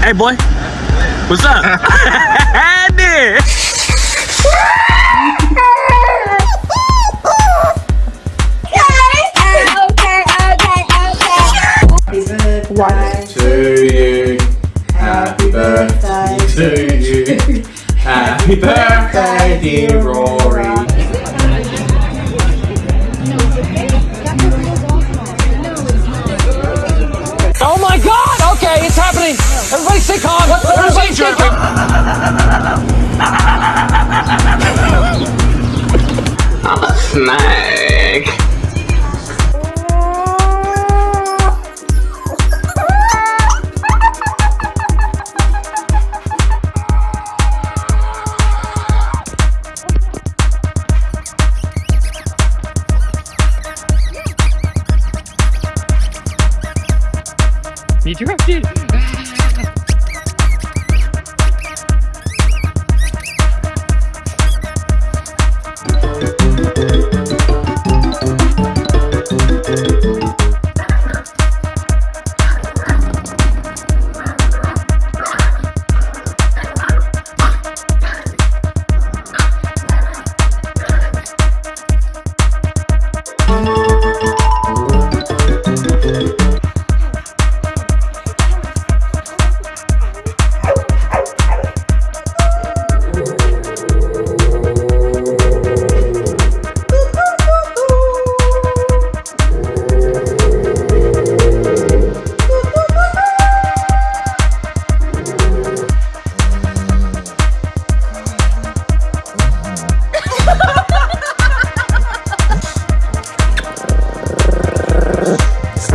Hey boy, what's up? Andy. to you. Happy birthday to you. Happy birthday, dear Rory. Calm! What's the calm! I'm a snake.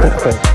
Selling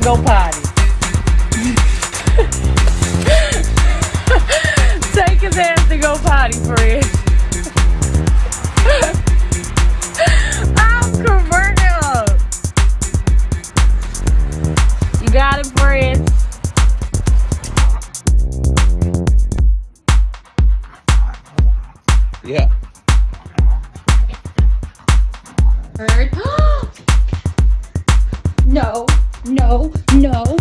go potty. Take his ass to go potty, friend. I'm converting. You got it, friend. Yeah. Bird. No, no,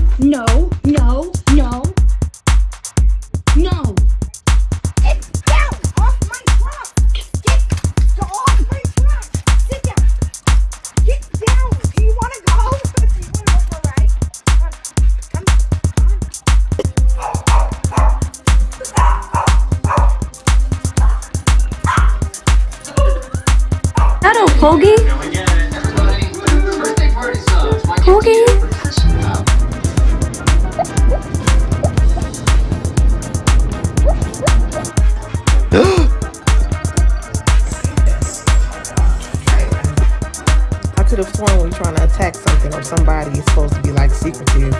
secretive.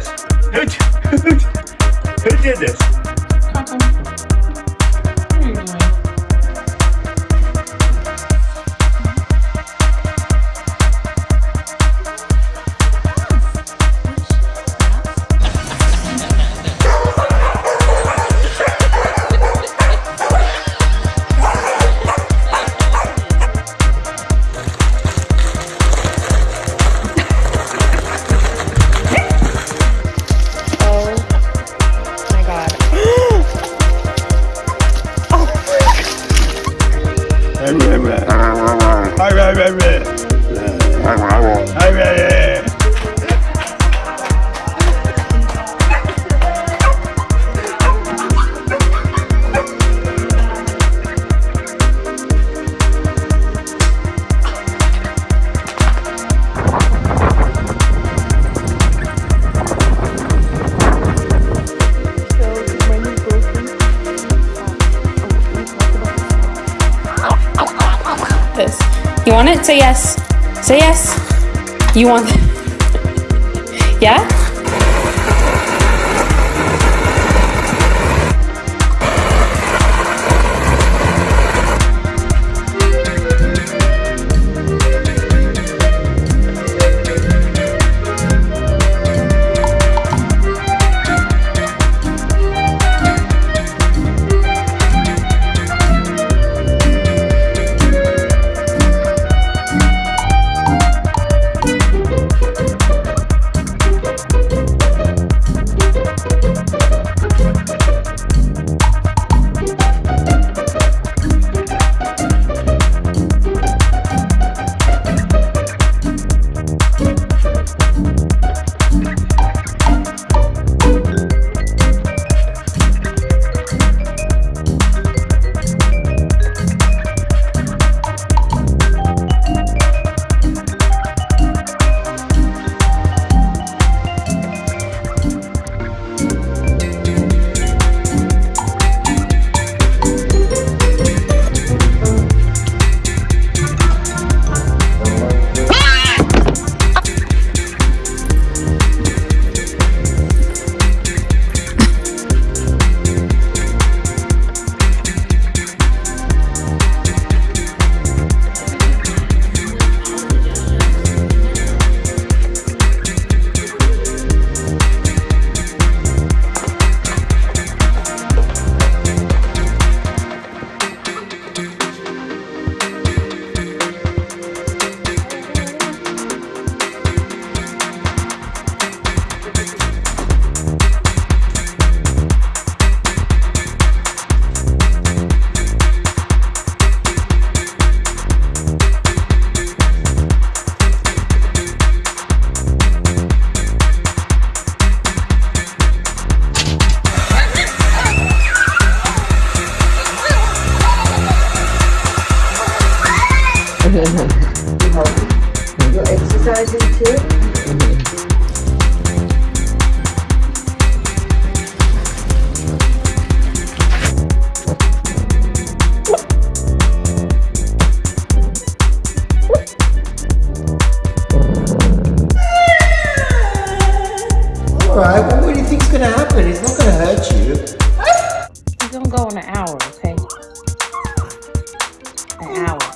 This? Who, who, who did this? You want it? Say yes. Say yes. You want Yeah? You're exercising? Alright, well, what do you think's gonna happen? It's not gonna hurt you. It's gonna go in an hour, okay? An hour.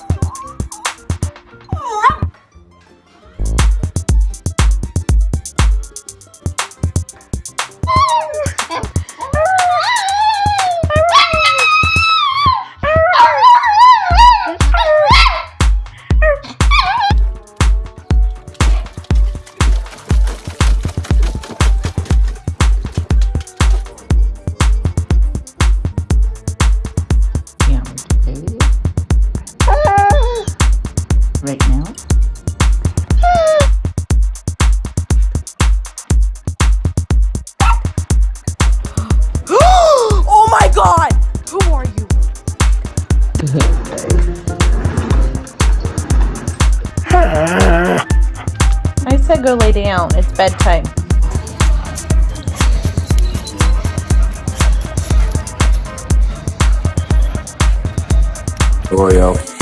I said go lay down. It's bedtime. Oreo.